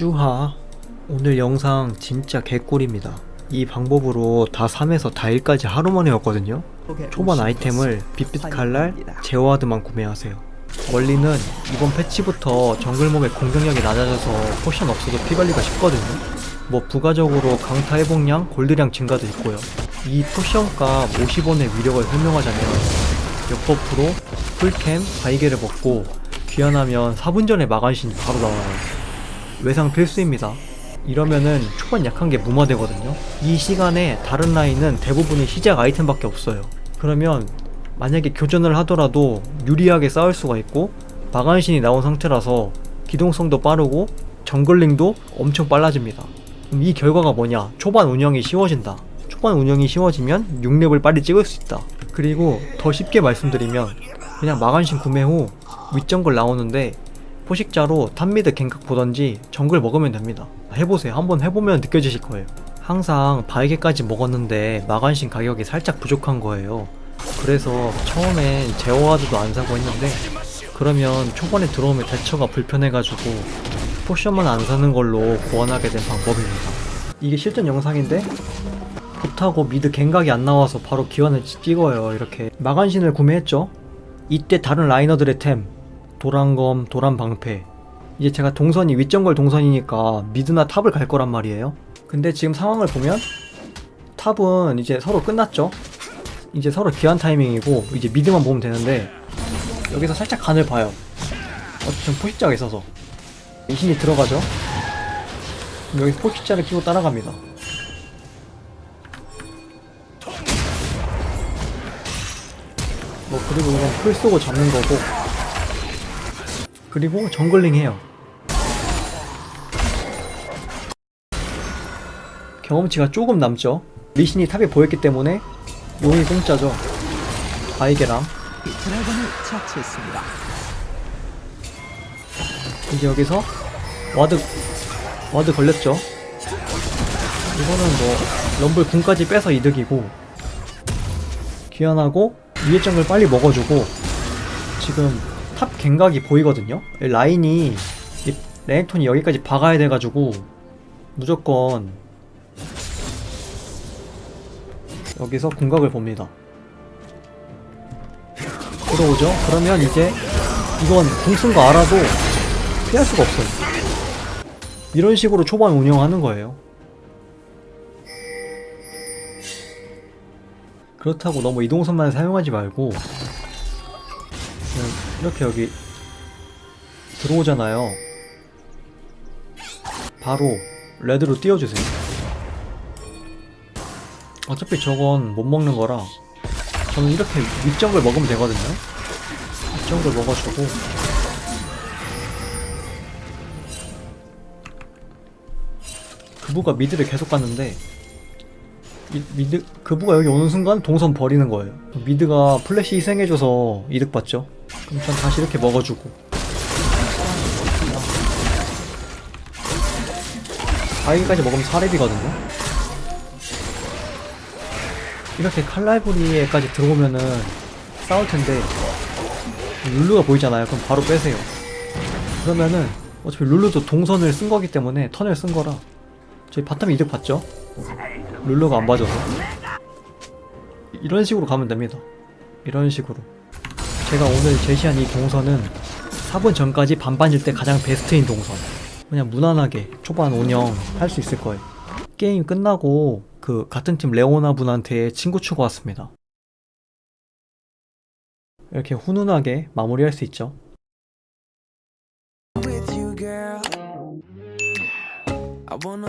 쭈하 오늘 영상 진짜 개꿀입니다. 이 방법으로 다 3에서 다 1까지 하루 만에 왔거든요. 초반 아이템을 빗발칼날, 제어ward만 구매하세요. 원리는 이번 패치부터 정글몹의 공격력이 낮아져서 potion 없어도 피관리가 쉽거든요. 뭐 부가적으로 강타 회복량, 골드량 증가도 있고요. 이 potion값 50원의 위력을 설명하자면 역buff로 풀캠, 바위게를 먹고 귀환하면 4분 전에 마간신이 바로 나와요 외상 필수입니다. 이러면은 초반 약한 게 무마되거든요. 이 시간에 다른 라인은 대부분이 시작 아이템밖에 없어요. 그러면 만약에 교전을 하더라도 유리하게 싸울 수가 있고 마간신이 나온 상태라서 기동성도 빠르고 정글링도 엄청 빨라집니다. 이 결과가 뭐냐? 초반 운영이 쉬워진다. 초반 운영이 쉬워지면 6렙을 빨리 찍을 수 있다. 그리고 더 쉽게 말씀드리면 그냥 마간신 구매 후 윗정글 나오는데 포식자로 top mid gank각 보던지 정글 먹으면 됩니다. 해보세요. 한번 해보면 느껴지실 거예요. 항상 바위게까지 먹었는데 마간신 가격이 살짝 부족한 거예요. 그래서 처음엔 제어ward도 안 사고 했는데 그러면 초반에 들어오면 대처가 불편해가지고 potion만 안 사는 걸로 고안하게 된 방법입니다. 이게 실전 영상인데 못하고 mid gank각이 안 나와서 바로 귀환을 찍어요. 이렇게 마간신을 구매했죠? 이때 다른 laner들의 템 도란검, 도란방패. 이제 제가 동선이 윗정글 동선이니까 mid나 top을 갈 거란 말이에요. 근데 지금 상황을 보면 top은 이제 서로 끝났죠? 이제 서로 귀환 타이밍이고 이제 mid만 보면 되는데 여기서 살짝 간을 봐요. 어쨌든 포식자가 있어서. 리신이 들어가죠? 여기서 포식자를 키고 따라갑니다. 뭐 그리고 이건 플 쓰고 잡는 거고 그리고 jungling 해요. 경험치가 조금 남죠? 리신이 top에 보였기 때문에 용이 공짜죠. 바위게랑 드래곤을 처치했습니다. 이제 여기서 와드 와드 걸렸죠? 이거는 뭐 럼블 궁까지 빼서 이득이고 귀환하고 위에 정글 빨리 먹어주고 지금 top gank각이 보이거든요? 라인이 이 레넥톤이 여기까지 박아야 돼가지고 무조건 여기서 궁각을 봅니다. 들어오죠? 그러면 이제 이건 궁쓴 거 알아도 피할 수가 없어요. 이런 식으로 초반 운영하는 거예요. 그렇다고 너무 이동선만 사용하지 말고 이렇게 여기 들어오잖아요. 바로 레드로 띄워주세요. 어차피 저건 못 먹는 거라 저는 이렇게 윗정글 먹으면 되거든요. 윗정글 먹어주고. 그브가 mid를 계속 갔는데 이, mid 그브가 여기 오는 순간 동선 버리는 거예요. mid가 플래시 희생해줘서 이득 봤죠 그럼 전 다시 이렇게 먹어주고. 바위까지 먹으면 4렙이거든요. 이렇게 칼날부리까지 들어오면은 싸울 텐데 룰루가 보이잖아요. 그럼 바로 빼세요. 그러면은 어차피 룰루도 동선을 쓴 거기 때문에 턴을 쓴 거라. 저희 bottom 이득 봤죠? 룰루가 안 봐줘서. 이런 식으로 가면 됩니다. 이런 식으로 제가 오늘 제시한 이 동선은 4분 전까지 반반일 때 가장 베스트인 동선. 그냥 무난하게 초반 운영 할 수 있을 거예요. 게임 끝나고 그 같은 팀 레오나 분한테 친구 추가 왔습니다. 이렇게 훈훈하게 마무리할 수 있죠. I wanna